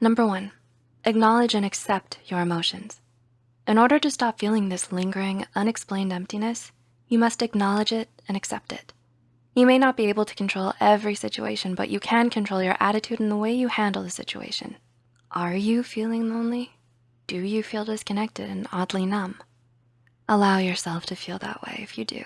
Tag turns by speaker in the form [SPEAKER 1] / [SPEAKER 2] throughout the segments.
[SPEAKER 1] Number one, acknowledge and accept your emotions. In order to stop feeling this lingering, unexplained emptiness, you must acknowledge it and accept it. You may not be able to control every situation, but you can control your attitude and the way you handle the situation. Are you feeling lonely? Do you feel disconnected and oddly numb? Allow yourself to feel that way if you do,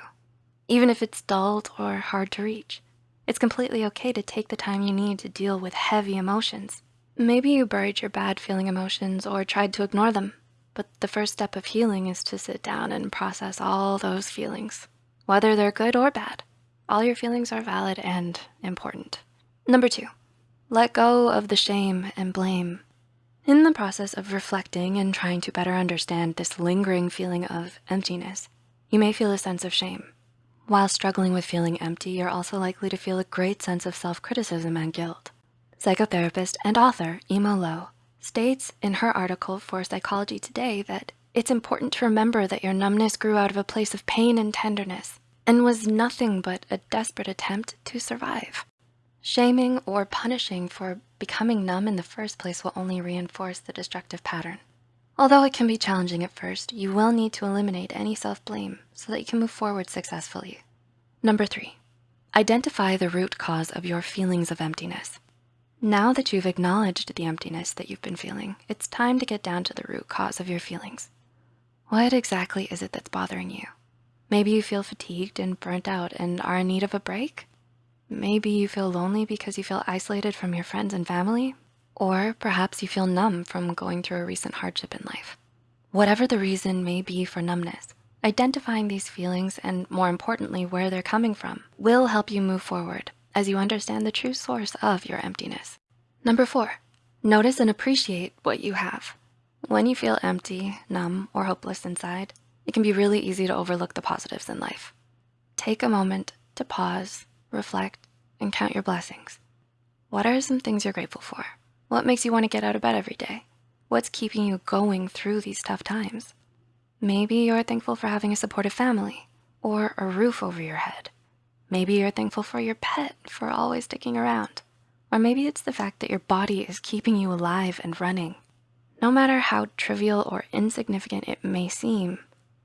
[SPEAKER 1] even if it's dulled or hard to reach. It's completely okay to take the time you need to deal with heavy emotions. Maybe you buried your bad feeling emotions or tried to ignore them, but the first step of healing is to sit down and process all those feelings, whether they're good or bad. All your feelings are valid and important. Number two, let go of the shame and blame. In the process of reflecting and trying to better understand this lingering feeling of emptiness, you may feel a sense of shame. While struggling with feeling empty, you're also likely to feel a great sense of self-criticism and guilt. Psychotherapist and author Ema Lo states in her article for Psychology Today that it's important to remember that your numbness grew out of a place of pain and tenderness and was nothing but a desperate attempt to survive. Shaming or punishing for becoming numb in the first place will only reinforce the destructive pattern. Although it can be challenging at first, you will need to eliminate any self-blame so that you can move forward successfully. Number three, identify the root cause of your feelings of emptiness. Now that you've acknowledged the emptiness that you've been feeling, it's time to get down to the root cause of your feelings. What exactly is it that's bothering you? Maybe you feel fatigued and burnt out and are in need of a break. Maybe you feel lonely because you feel isolated from your friends and family, or perhaps you feel numb from going through a recent hardship in life. Whatever the reason may be for numbness, identifying these feelings and more importantly, where they're coming from will help you move forward as you understand the true source of your emptiness. Number four, notice and appreciate what you have. When you feel empty, numb, or hopeless inside, it can be really easy to overlook the positives in life. Take a moment to pause, reflect, and count your blessings. What are some things you're grateful for? What makes you wanna get out of bed every day? What's keeping you going through these tough times? Maybe you're thankful for having a supportive family or a roof over your head. Maybe you're thankful for your pet for always sticking around. Or maybe it's the fact that your body is keeping you alive and running. No matter how trivial or insignificant it may seem,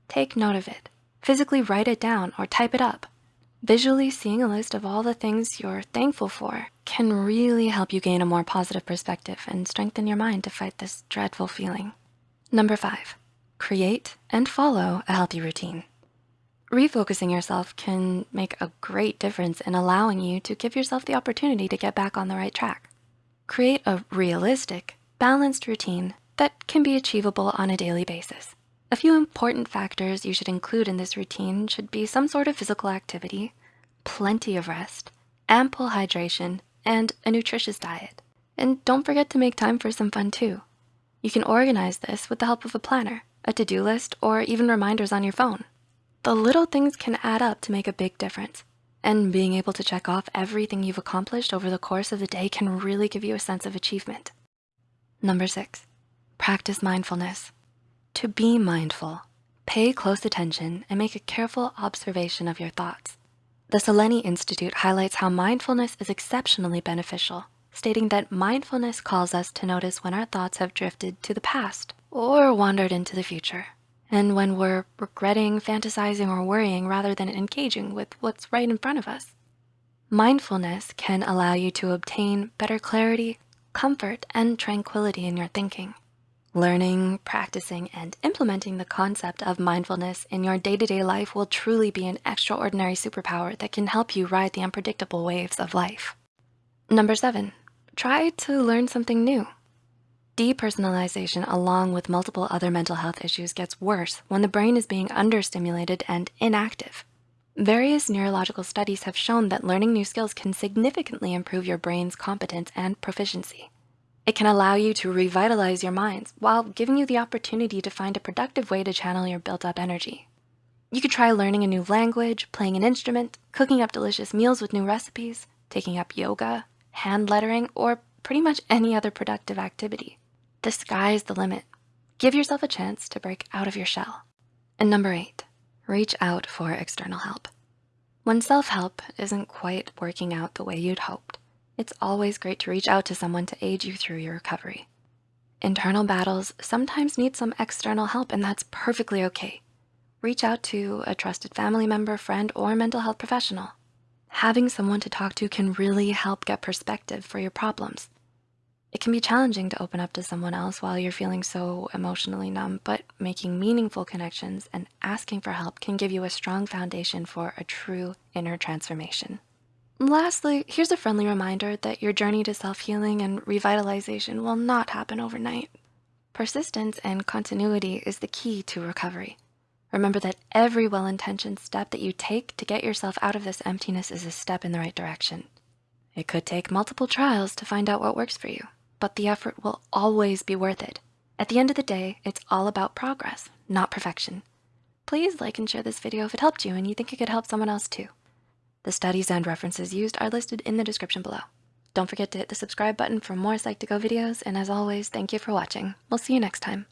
[SPEAKER 1] take note of it. Physically write it down or type it up. Visually seeing a list of all the things you're thankful for can really help you gain a more positive perspective and strengthen your mind to fight this dreadful feeling. Number five, create and follow a healthy routine. Refocusing yourself can make a great difference in allowing you to give yourself the opportunity to get back on the right track. Create a realistic, balanced routine that can be achievable on a daily basis. A few important factors you should include in this routine should be some sort of physical activity, plenty of rest, ample hydration, and a nutritious diet. And don't forget to make time for some fun too. You can organize this with the help of a planner, a to-do list, or even reminders on your phone. The little things can add up to make a big difference. And being able to check off everything you've accomplished over the course of the day can really give you a sense of achievement. Number six, practice mindfulness. To be mindful, pay close attention and make a careful observation of your thoughts. The Selene Institute highlights how mindfulness is exceptionally beneficial, stating that mindfulness calls us to notice when our thoughts have drifted to the past or wandered into the future and when we're regretting, fantasizing, or worrying rather than engaging with what's right in front of us. Mindfulness can allow you to obtain better clarity, comfort, and tranquility in your thinking. Learning, practicing, and implementing the concept of mindfulness in your day-to-day -day life will truly be an extraordinary superpower that can help you ride the unpredictable waves of life. Number seven, try to learn something new. Depersonalization along with multiple other mental health issues gets worse when the brain is being understimulated and inactive. Various neurological studies have shown that learning new skills can significantly improve your brain's competence and proficiency. It can allow you to revitalize your minds while giving you the opportunity to find a productive way to channel your built up energy. You could try learning a new language, playing an instrument, cooking up delicious meals with new recipes, taking up yoga, hand lettering, or pretty much any other productive activity. The sky's the limit. Give yourself a chance to break out of your shell. And number eight, reach out for external help. When self-help isn't quite working out the way you'd hoped, it's always great to reach out to someone to aid you through your recovery. Internal battles sometimes need some external help and that's perfectly okay. Reach out to a trusted family member, friend, or mental health professional. Having someone to talk to can really help get perspective for your problems. It can be challenging to open up to someone else while you're feeling so emotionally numb, but making meaningful connections and asking for help can give you a strong foundation for a true inner transformation. Lastly, here's a friendly reminder that your journey to self-healing and revitalization will not happen overnight. Persistence and continuity is the key to recovery. Remember that every well-intentioned step that you take to get yourself out of this emptiness is a step in the right direction. It could take multiple trials to find out what works for you, but the effort will always be worth it. At the end of the day, it's all about progress, not perfection. Please like and share this video if it helped you and you think it could help someone else too. The studies and references used are listed in the description below. Don't forget to hit the subscribe button for more Psych2Go videos, and as always, thank you for watching. We'll see you next time.